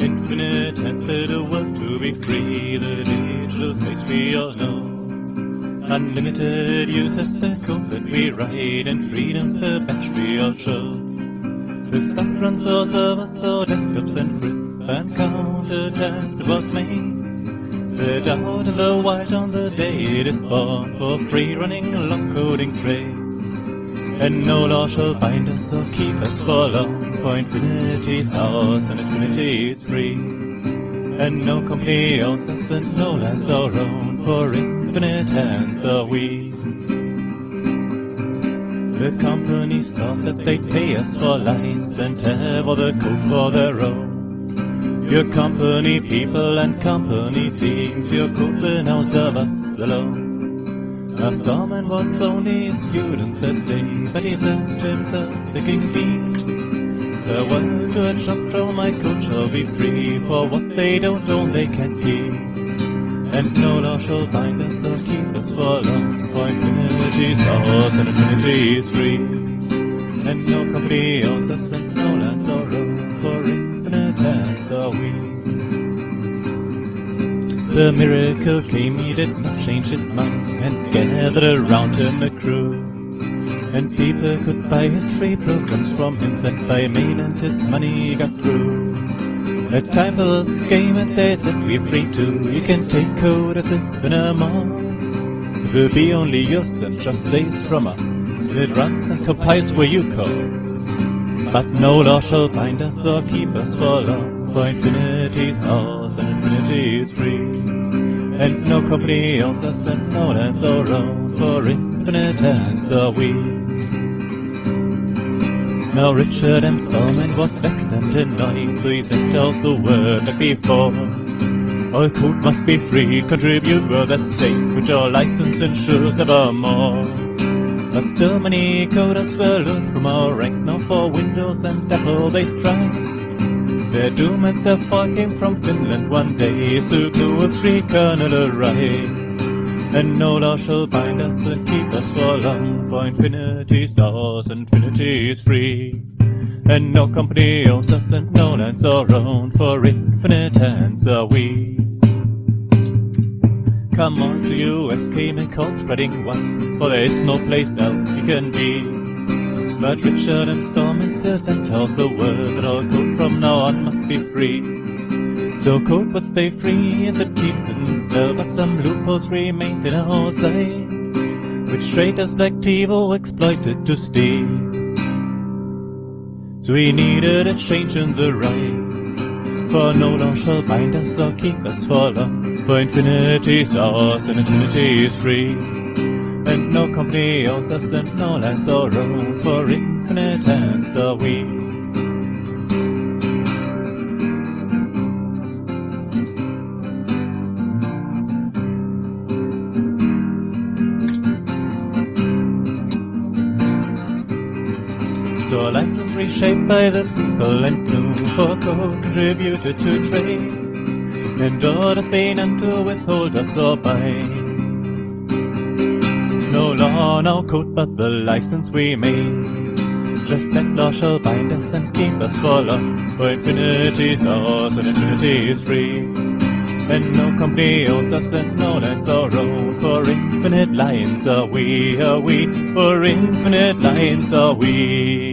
Infinite hands bid a world to be free, the digital space we all know. Unlimited use is the code that we write, and freedom's the badge we all show. The stuff runs our servers, our desktops and crisp and counter tags was made. Set out in the wild on the day it is born for free running long coding trade. And no law shall bind us or keep us for long, for infinity's ours and infinity is free. And no company owns us and no land's our own, for infinite hands are we. The companies thought that they'd pay us for lines and have all the code for their own. Your company people and company teams, your code now serve us alone. A Starman was only a student that day, but he to himself, thinking deep, the to a chapter my code shall be free, for what they don't own they can keep. And no law shall bind us or keep us for long, for infinity's ours and infinity is free. And no company owns us and no lands our own, for infinite lands are we. The miracle came, he did not change his mind, and gathered around him a crew. And people could buy his free programs from him, sent by mail, and his money got through. A time for this game, and they said we're free too. You can take code as if in a mall. It will be only yours then, just say it's from us. It runs and compiles where you call. But no law shall bind us or keep us for long, for infinity's ours and infinity is free. And no company owns us and no land's our own, for infinite hands are we. Now Richard M. Stallman was vexed and annoyed, so he sent out the word like before. All code must be free, contribute where that's safe, which our license ensures evermore. But still many coders will learn from our ranks, now for Windows and Apple they strive. Their doom and their fall came from Finland one day, is to glue a free kernel right. And no law shall bind us and keep us for long, for infinity's ours, infinity is free. And no company owns us and no land's our own, for infinite hands are we. Come on to US came and called spreading one, for there is no place else you can be. But Richard and Stallman still sent out the word that all code from now on must be free. So code would stay free and the teams didn't sell, but some loopholes remained in our side, which traders like TiVo exploited to steal. So we needed a change in the right, for no law shall bind us or keep us for long, for infinity's ours and infinity is free. And no company owns us and no land's our own, for infinite hands are we. A license reshaped by the people and clue for contributed to trade. And orders pay none to withhold us or buy. No law, no code, but the license we made. Just that law shall bind us and keep us for long. For infinity's ours and infinity is free. And no company owns us and no land's our own. For infinite lions are we, are we. For infinite lions are we.